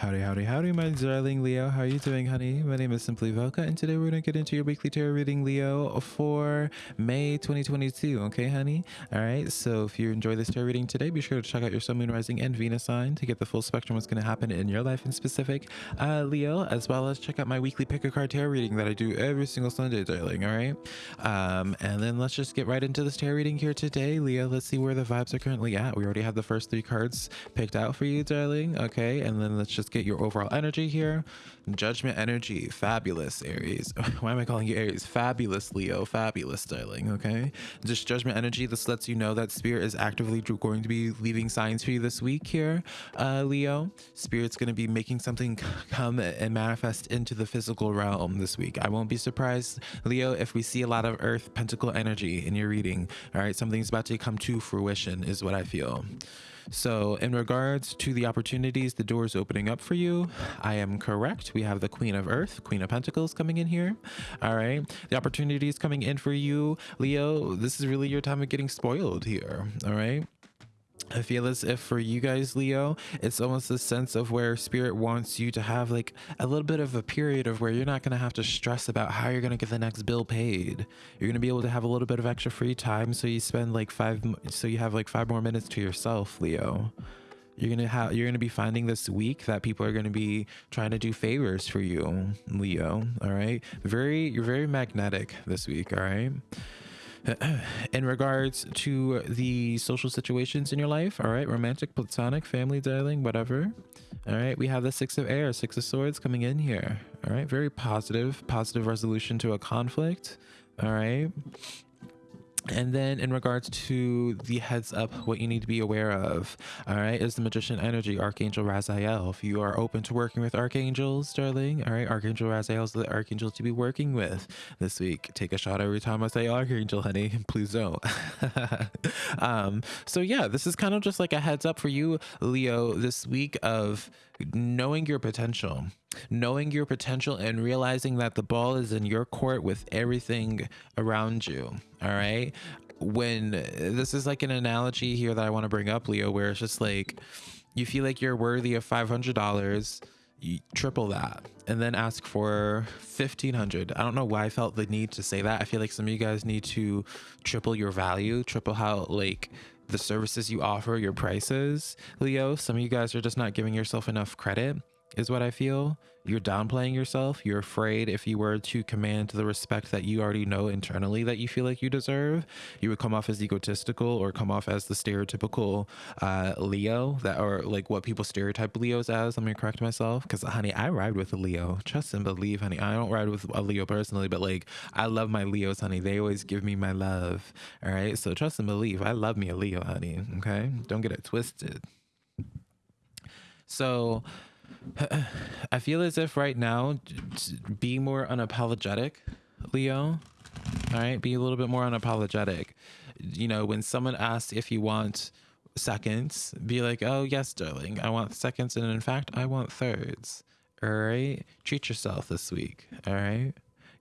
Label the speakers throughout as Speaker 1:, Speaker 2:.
Speaker 1: Howdy, howdy, howdy, my darling Leo. How are you doing, honey? My name is Simply Velka, and today we're gonna get into your weekly tarot reading, Leo, for May 2022. Okay, honey? All right. So if you enjoy this tarot reading today, be sure to check out your Sun, Moon, Rising, and Venus sign to get the full spectrum of what's gonna happen in your life in specific, uh, Leo, as well as check out my weekly pick a card tarot reading that I do every single Sunday, darling. All right. Um, and then let's just get right into this tarot reading here today, Leo. Let's see where the vibes are currently at. We already have the first three cards picked out for you, darling. Okay, and then let's just get your overall energy here. Judgment energy, fabulous Aries. Why am I calling you Aries? Fabulous Leo, fabulous darling. Okay, just judgment energy. This lets you know that Spirit is actively going to be leaving signs for you this week here, uh, Leo. Spirit's going to be making something come and manifest into the physical realm this week. I won't be surprised, Leo, if we see a lot of Earth Pentacle energy in your reading. All right, something's about to come to fruition, is what I feel. So, in regards to the opportunities, the doors opening up for you, I am correct. We have the Queen of Earth, Queen of Pentacles coming in here. All right. The opportunities coming in for you, Leo. This is really your time of getting spoiled here. All right. I feel as if for you guys, Leo, it's almost a sense of where spirit wants you to have like a little bit of a period of where you're not going to have to stress about how you're going to get the next bill paid. You're going to be able to have a little bit of extra free time. So you spend like five, so you have like five more minutes to yourself, Leo. You're gonna have you're gonna be finding this week that people are gonna be trying to do favors for you, Leo. All right. Very you're very magnetic this week, all right in regards to the social situations in your life all right? Romantic platonic family darling whatever. All right we have the six of air six of swords coming in here. All right very positive positive resolution to a conflict. All right and then in regards to the heads up, what you need to be aware of, all right, is the magician energy, Archangel Raziel. If you are open to working with archangels, darling, all right, Archangel Raziel is the archangel to be working with this week. Take a shot every time I say archangel, honey. Please don't. um, so yeah, this is kind of just like a heads up for you, Leo, this week of knowing your potential knowing your potential and realizing that the ball is in your court with everything around you all right? When this is like an analogy here that i want to bring up leo where it's just like you feel like you're worthy of $500 you triple that and then ask for 1500 i don't know why i felt the need to say that. I feel like some of you guys need to triple your value triple how like the services you offer your prices leo some of you guys are just not giving yourself enough credit is what I feel. You're downplaying yourself. You're afraid if you were to command the respect that you already know internally that you feel like you deserve, you would come off as egotistical or come off as the stereotypical uh, Leo that or like what people stereotype Leos as. Let me correct myself because, honey, I ride with a Leo. Trust and believe, honey. I don't ride with a Leo personally, but like I love my Leos, honey. They always give me my love. All right. So trust and believe. I love me a Leo, honey. Okay. Don't get it twisted. So, I feel as if right now, be more unapologetic, Leo. All right, be a little bit more unapologetic. You know, when someone asks if you want seconds, be like, oh, yes, darling, I want seconds. And in fact, I want thirds. All right, treat yourself this week. All right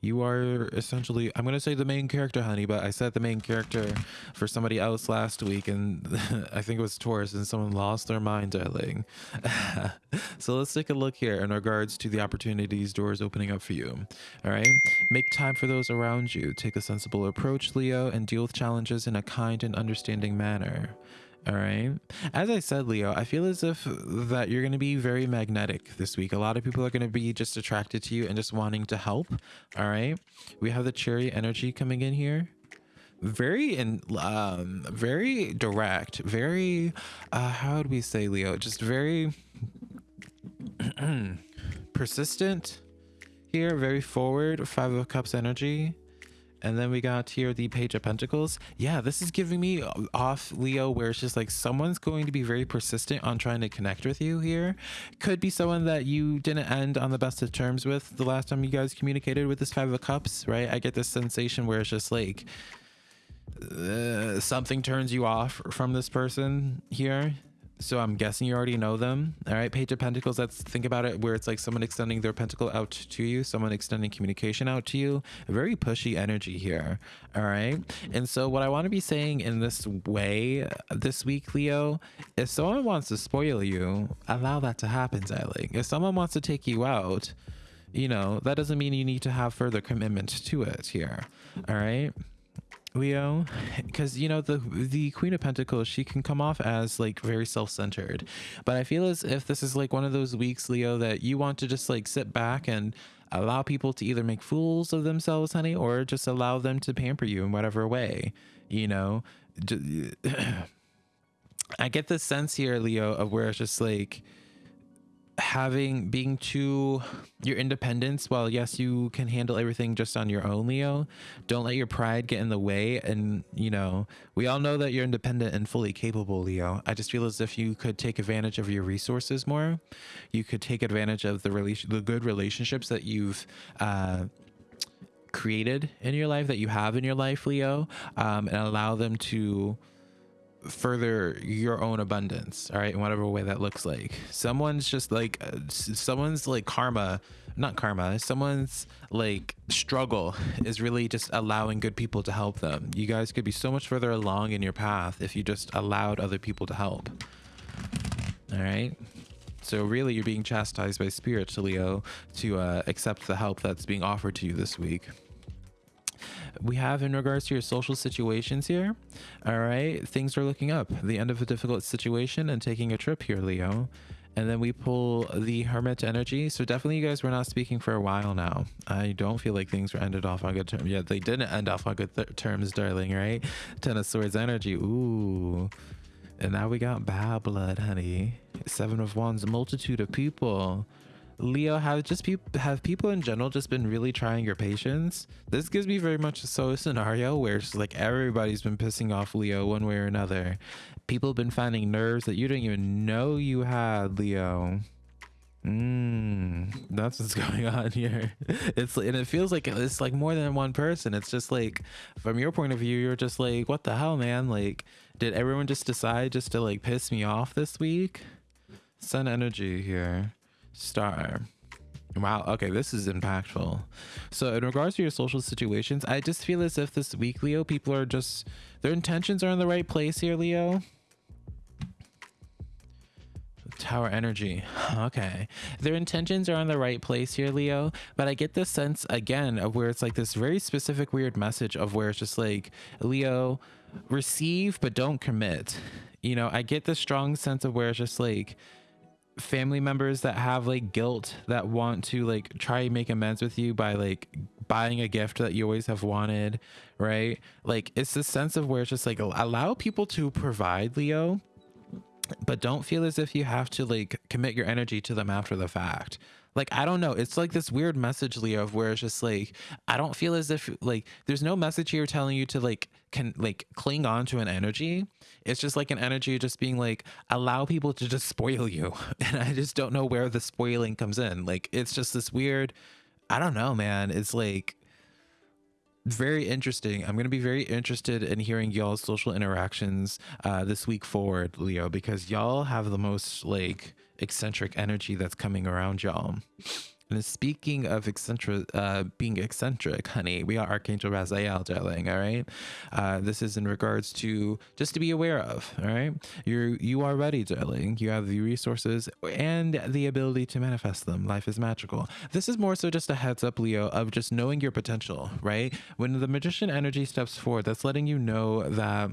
Speaker 1: you are essentially i'm going to say the main character honey but i said the main character for somebody else last week and i think it was taurus and someone lost their mind darling. So let's take a look here in regards to the opportunities doors opening up for you all right? Make time for those around you. Take a sensible approach leo and deal with challenges in a kind and understanding manner all right. As I said, Leo, I feel as if that you're going to be very magnetic this week. A lot of people are going to be just attracted to you and just wanting to help. All right. We have the Chariot energy coming in here. Very and um very direct, very uh how would we say Leo? Just very persistent here, very forward, five of cups energy and then we got here the Page of Pentacles. Yeah, this is giving me off Leo where it's just like someone's going to be very persistent on trying to connect with you here. Could be someone that you didn't end on the best of terms with the last time you guys communicated with this Five of Cups, right? I get this sensation where it's just like uh, something turns you off from this person here so I'm guessing you already know them. All right, Page of Pentacles. Let's think about it where it's like someone extending their pentacle out to you, someone extending communication out to you. very pushy energy here. All right. And so, what I want to be saying in this way this week, Leo, if someone wants to spoil you, allow that to happen, darling. If someone wants to take you out, you know, that doesn't mean you need to have further commitment to it here. All right. Leo, because you know the the Queen of Pentacles, she can come off as like very self-centered, but I feel as if this is like one of those weeks, Leo, that you want to just like sit back and allow people to either make fools of themselves, honey, or just allow them to pamper you in whatever way, you know. I get the sense here, Leo, of where it's just like having being too your independence while yes you can handle everything just on your own leo don't let your pride get in the way. And you know we all know that you're independent and fully capable leo. I just feel as if you could take advantage of your resources more. You could take advantage of the relation the good relationships that you've uh created in your life that you have in your life leo um, and allow them to further your own abundance all right in whatever way that looks like. Someone's just like uh, someone's like karma not karma someone's like struggle is really just allowing good people to help them. You guys could be so much further along in your path if you just allowed other people to help. All right? So really you're being chastised by spirit leo to uh, accept the help that's being offered to you this week we have in regards to your social situations here. All right, things are looking up. The end of a difficult situation and taking a trip here, Leo. And then we pull the Hermit energy. So definitely you guys were not speaking for a while now. I don't feel like things were ended off on good terms. Yeah, they didn't end off on good terms, darling, right? Ten of Swords energy. Ooh. And now we got bad blood, honey. Seven of Wands, multitude of people. Leo, have just pe- have people in general just been really trying your patience? This gives me very much so a scenario where it's like everybody's been pissing off Leo one way or another. People have been finding nerves that you didn't even know you had, Leo. Mmm, that's what's going on here. It's and it feels like it's like more than one person. It's just like from your point of view, you're just like, what the hell, man? Like, did everyone just decide just to like piss me off this week? Sun energy here. Star. Wow. Okay, this is impactful. So, in regards to your social situations, I just feel as if this week, Leo, people are just their intentions are in the right place here, Leo. Tower energy. Okay. Their intentions are on the right place here, Leo. But I get this sense again of where it's like this very specific weird message of where it's just like, Leo, receive but don't commit. You know, I get this strong sense of where it's just like, family members that have like guilt that want to like try and make amends with you by like buying a gift that you always have wanted, right? Like it's this sense of where it's just like allow people to provide, Leo, but don't feel as if you have to like commit your energy to them after the fact. Like i don't know. It's like this weird message leo of where it's just like i don't feel as if like there's no message here telling you to like can like cling on to an energy. It's just like an energy just being like allow people to just spoil you. And i just don't know where the spoiling comes in. Like it's just this weird i don't know man. It's like very interesting. I'm going to be very interested in hearing y'all's social interactions uh, this week forward, Leo, because y'all have the most like eccentric energy that's coming around y'all. And speaking of eccentric, uh, being eccentric, honey, we are Archangel Raziel, darling. All right. Uh, this is in regards to just to be aware of. All right. You're you are ready, darling. You have the resources and the ability to manifest them. Life is magical. This is more so just a heads up, Leo, of just knowing your potential. Right. When the magician energy steps forward, that's letting you know that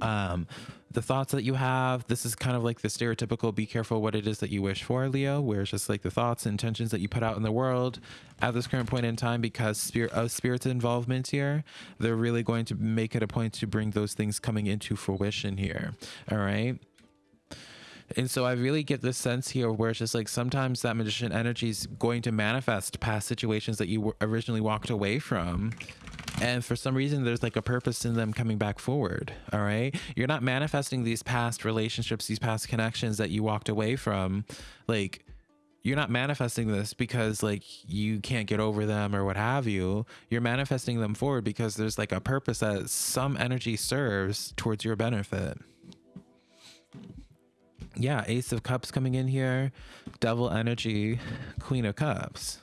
Speaker 1: um the thoughts that you have this is kind of like the stereotypical be careful what it is that you wish for leo where it's just like the thoughts and intentions that you put out in the world at this current point in time because spirit of spirit's involvement here they're really going to make it a point to bring those things coming into fruition here all right? And so I really get this sense here where it's just like sometimes that magician energy is going to manifest past situations that you originally walked away from and for some reason there's like a purpose in them coming back forward all right? You're not manifesting these past relationships these past connections that you walked away from. Like you're not manifesting this because like you can't get over them or what have you. You're manifesting them forward because there's like a purpose that some energy serves towards your benefit. Yeah, Ace of Cups coming in here, Devil Energy, Queen of Cups.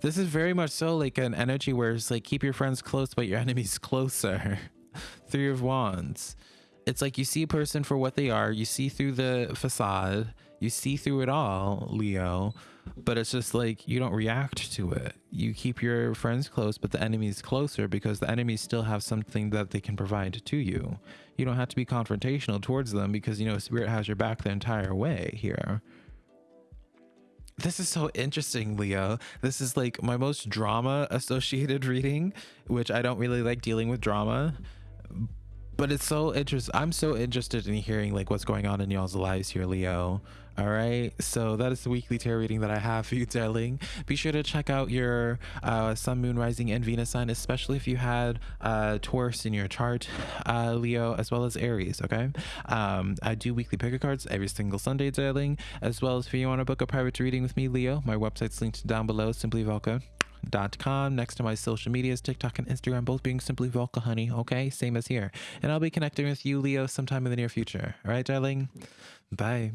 Speaker 1: This is very much so like an energy where it's like keep your friends close, but your enemies closer. Three of Wands. It's like you see a person for what they are, you see through the facade, you see through it all, Leo, but it's just like you don't react to it. You keep your friends close, but the enemies closer because the enemies still have something that they can provide to you. You don't have to be confrontational towards them because you know Spirit has your back the entire way here. This is so interesting, Leo. This is like my most drama associated reading, which I don't really like dealing with drama but it's so interesting. I'm so interested in hearing like what's going on in y'all's lives here, Leo. All right, so that is the weekly tarot reading that I have for you, darling. Be sure to check out your uh, Sun, Moon, Rising, and Venus sign, especially if you had uh, Taurus in your chart, uh, Leo, as well as Aries. Okay, um, I do weekly picker cards every single Sunday, darling. As well as if you want to book a private reading with me, Leo, my website's linked down below. Simply Velka com next to my social medias tiktok and instagram both being simply volca honey okay same as here and i'll be connecting with you leo sometime in the near future all right darling bye